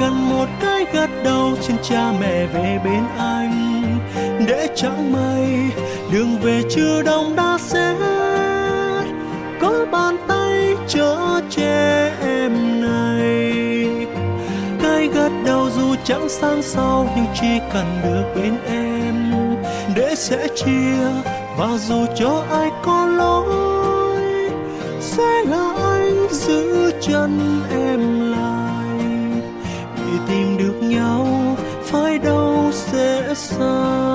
cần một cái gật đầu trên cha mẹ về bên anh. Để chẳng may, đường về chưa đông đã sẽ có bàn tay chở che em này. Cái gật đầu dù chẳng sang sau nhưng chỉ cần được bên em. Để sẽ chia, và dù cho ai có lỗi, sẽ là anh giữ chân em tìm được nhau phải đâu sẽ xa?